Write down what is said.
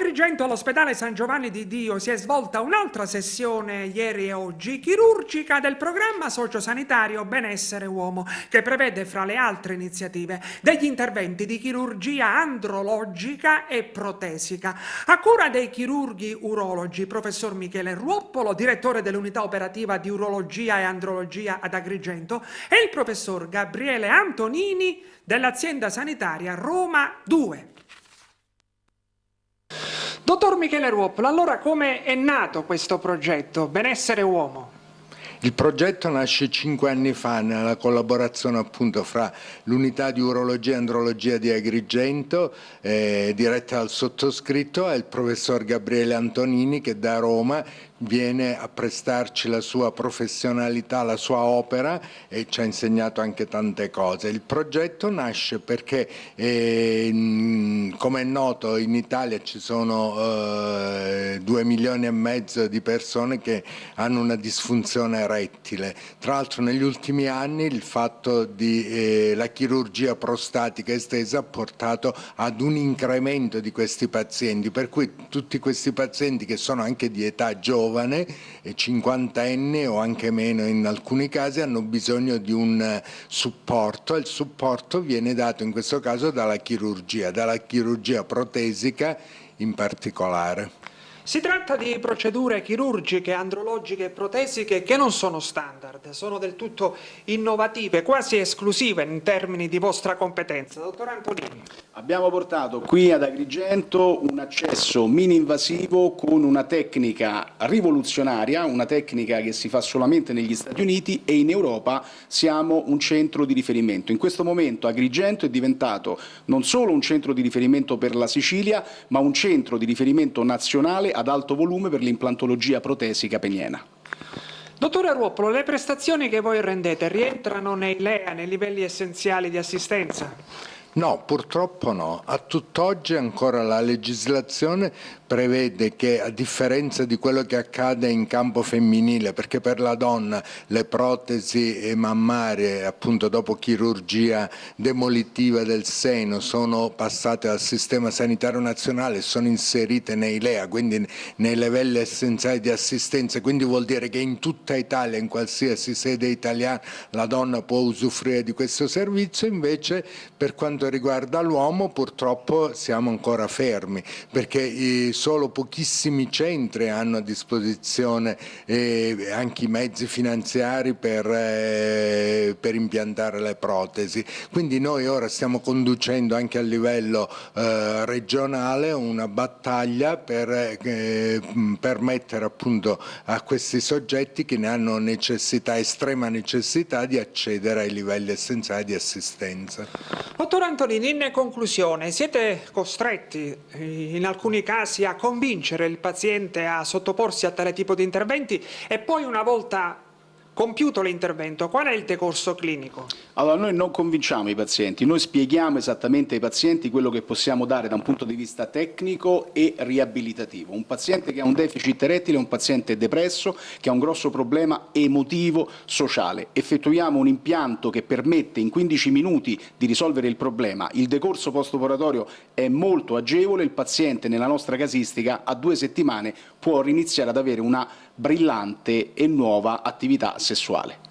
Agrigento all'ospedale San Giovanni di Dio si è svolta un'altra sessione ieri e oggi chirurgica del programma sociosanitario Benessere Uomo che prevede fra le altre iniziative degli interventi di chirurgia andrologica e protesica a cura dei chirurghi urologi professor Michele Ruoppolo direttore dell'unità operativa di urologia e andrologia ad Agrigento e il professor Gabriele Antonini dell'azienda sanitaria Roma 2. Dottor Michele Ruoppolo, allora come è nato questo progetto Benessere Uomo? Il progetto nasce cinque anni fa nella collaborazione appunto fra l'unità di urologia e andrologia di Agrigento, eh, diretta dal sottoscritto, e il professor Gabriele Antonini che da Roma viene a prestarci la sua professionalità, la sua opera e ci ha insegnato anche tante cose. Il progetto nasce perché, eh, come è noto, in Italia ci sono eh, milioni e mezzo di persone che hanno una disfunzione erettile. Tra l'altro negli ultimi anni il fatto della eh, chirurgia prostatica estesa ha portato ad un incremento di questi pazienti, per cui tutti questi pazienti che sono anche di età giovane giovane, cinquantenne o anche meno in alcuni casi, hanno bisogno di un eh, supporto e il supporto viene dato in questo caso dalla chirurgia, dalla chirurgia protesica in particolare. Si tratta di procedure chirurgiche, andrologiche e protesiche che non sono standard, sono del tutto innovative, quasi esclusive in termini di vostra competenza. Dottor Antonini. Abbiamo portato qui ad Agrigento un accesso mini-invasivo con una tecnica rivoluzionaria, una tecnica che si fa solamente negli Stati Uniti e in Europa siamo un centro di riferimento. In questo momento Agrigento è diventato non solo un centro di riferimento per la Sicilia, ma un centro di riferimento nazionale ad alto volume per l'implantologia protesica peniena. Dottore Ruopolo, le prestazioni che voi rendete rientrano nei LEA, nei livelli essenziali di assistenza? No, purtroppo no. A tutt'oggi ancora la legislazione prevede che a differenza di quello che accade in campo femminile, perché per la donna le protesi mammarie appunto dopo chirurgia demolitiva del seno sono passate al sistema sanitario nazionale e sono inserite nei LEA, quindi nei livelli essenziali di assistenza, quindi vuol dire che in tutta Italia, in qualsiasi sede italiana, la donna può usufruire di questo servizio, invece per quanto riguarda l'uomo purtroppo siamo ancora fermi, perché i solo pochissimi centri hanno a disposizione eh, anche i mezzi finanziari per, eh, per, impiantare le protesi. Quindi noi ora stiamo conducendo anche a livello eh, regionale una battaglia per eh, permettere appunto a questi soggetti che ne hanno necessità, estrema necessità di accedere ai livelli essenziali di assistenza. Dottor Antonini, in conclusione, siete costretti in alcuni casi a a convincere il paziente a sottoporsi a tale tipo di interventi e poi una volta Compiuto l'intervento, qual è il decorso clinico? Allora, noi non convinciamo i pazienti, noi spieghiamo esattamente ai pazienti quello che possiamo dare da un punto di vista tecnico e riabilitativo. Un paziente che ha un deficit erettile è un paziente depresso, che ha un grosso problema emotivo, sociale. Effettuiamo un impianto che permette in 15 minuti di risolvere il problema. Il decorso post-operatorio è molto agevole, il paziente nella nostra casistica a due settimane può riniziare ad avere una brillante e nuova attività sessuale.